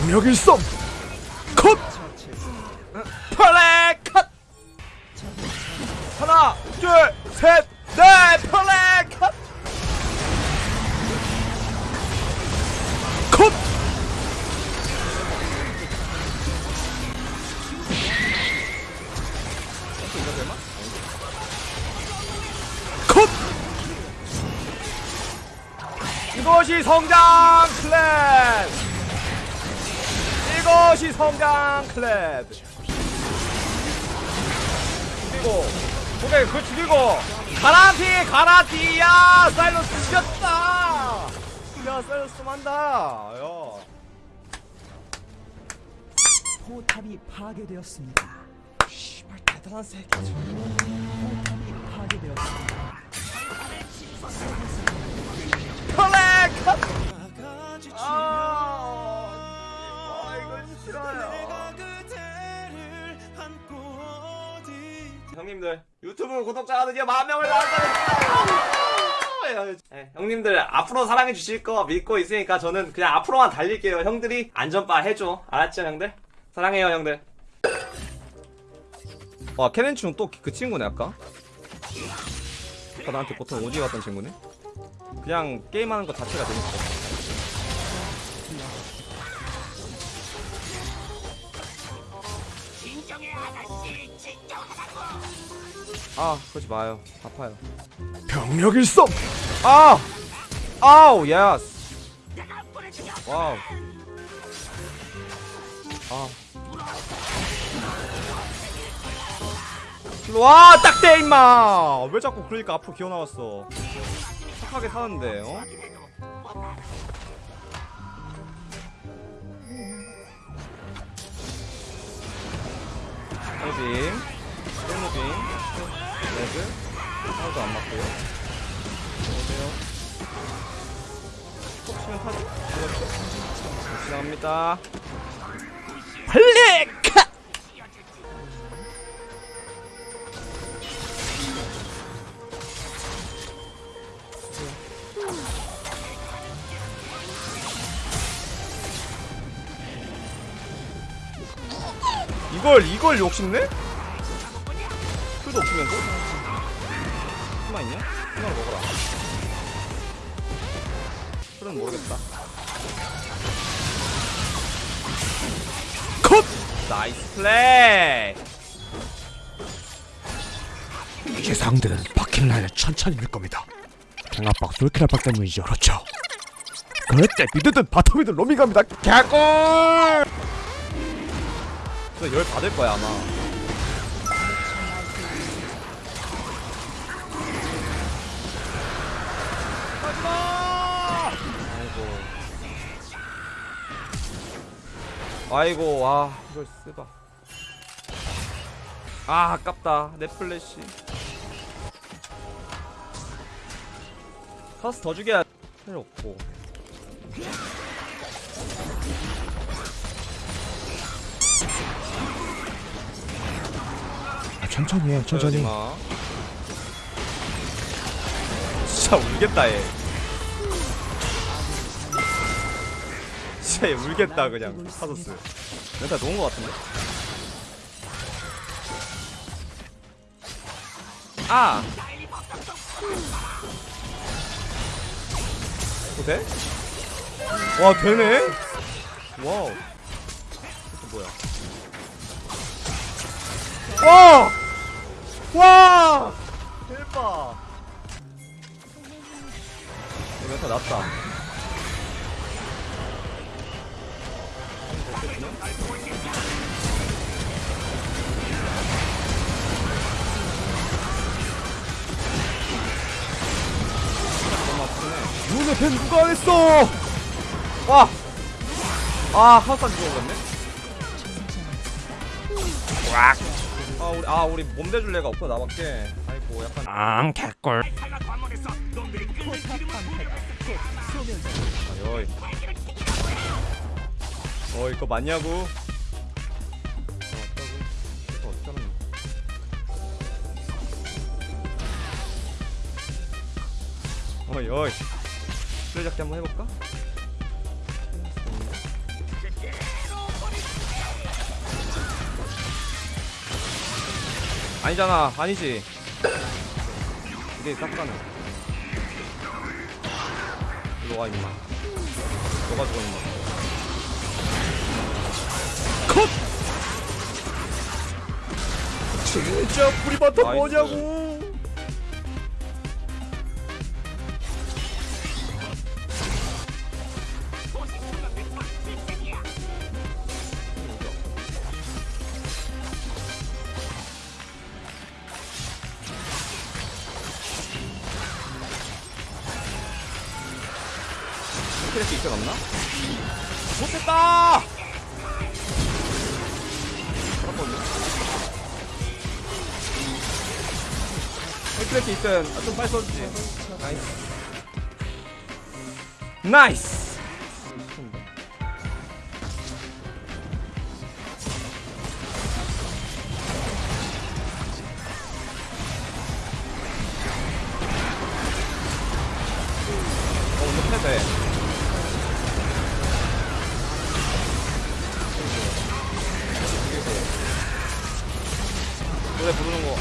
병력일성 컷 플레이 컷 하나 둘셋넷 플레이 컷 컷! 컷! 이것이 성장 클랩! 이것이 성장 클랩! 죽이고, 고개 그 죽이고, 가라티, 가라티 야! 사일러스 죽였다! 야, 사일러스 만다! 야. 포탑이 파괴되었습니다. 씨발, 대단한 새끼지. 포탑이 파괴되었습니다. 유튜브 구독자가 드디어 만 명을 나왔다는 네, 형님들 앞으로 사랑해 주실 거 믿고 있으니까 저는 그냥 앞으로만 달릴게요. 형들이 안전바 해줘. 알았죠, 형들? 사랑해요, 형들. 와, 캐넨충 또그 친구네 아까. 아까 나한테 보통 오지 갔던 친구네. 그냥 게임하는 것 자체가 재밌어. 아, 그러지 마요. 아파요. 병력 일성. 아, 아우, 예스. 와우. 아. 와, 딱대 임마. 왜 자꾸 그러니까 앞으로 기어 나왔어. 착하게 사는데, 어? 무빙, 무빙, 레드, 하나도 안 맞고요. 어서요. 톡 치면 타죠? 그렇죠. 지나갑니다. 플릭! 이걸 이걸 욕심내? 풀도 없으면서? 하나 있냐? 하나를 먹어라 풀은 모르겠다 컷! nice play 이제 상대는 바퀴라인을 천천히 밀 겁니다. 중압박 솔킬압박 때문이죠. 그렇죠. 그때 미드든 바텀이든 로밍 갑니다. 개꿀! 저 열 받을 거야 아마. 아이고. 아이고 와 이걸 쓰다. 아 아깝다. 넷플래시. 카스 더 죽여야 필요 없고 천천히 해. 천천히. 그러지 마. 진짜 울겠다 얘. 진짜 얘 울겠다 그냥 파도스. 멘탈 놓은 거 같은데. 아. 어, 돼? 와 되네? wow. 이거 뭐야? 와! 와! 대박! 이거 다 났다. 눈에 펜 누가 했어! 와! 아, 하우스 죽어버렸네? 꽉! 아 우리 아 우리 몸대줄 애가 없어 나밖에. 아이고 약간. 앙 개꿀. 어이. 어 이거 맞냐고? 어, 어이 어이. 플레이 잡기 한번 해볼까? 아니잖아. 아니지. 이게 딱 가네. 일로 와 임마. 너가 죽어 임마. 컷! 진짜 나이스. 뭐냐고 스트레스 있어 없나? 못했다! 스트레스 있든 아, 좀 빨리 써주지 나이스! 나이스. 어 패배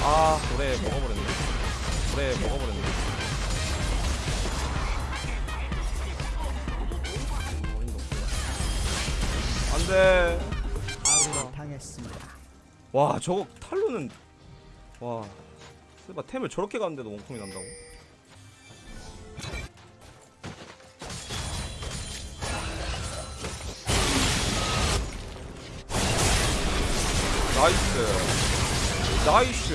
아, 노래 먹어버렸네. 노래 먹어버렸네. 어림도 없고요. 안 돼. 아군이 당했습니다. 와, 저거 탈루는, 와. 설마 템을 저렇게 가는데도 원콤이 난다고? 나이스.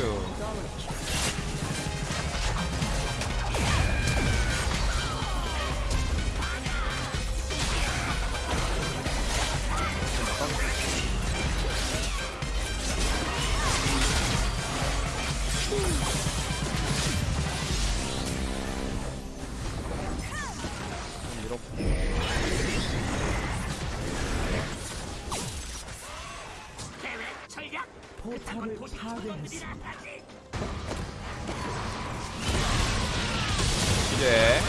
이렇게. 포탑을 파괴했습니다. 이제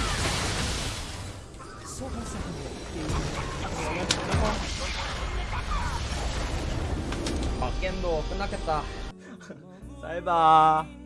아, 게임도 끝났겠다. 쌀바.